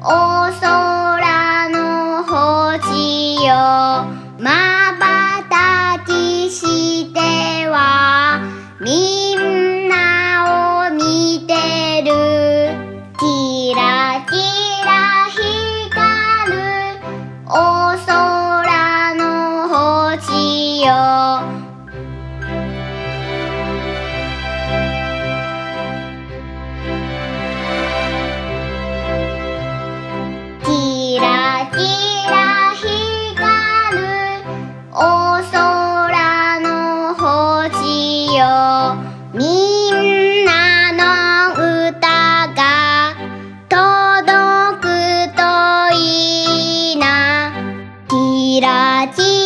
お空の星よまばたきしてはみんなを見てるキラキラ光るお空の星よお空の星よみんなの歌が届くといいな。キラキラ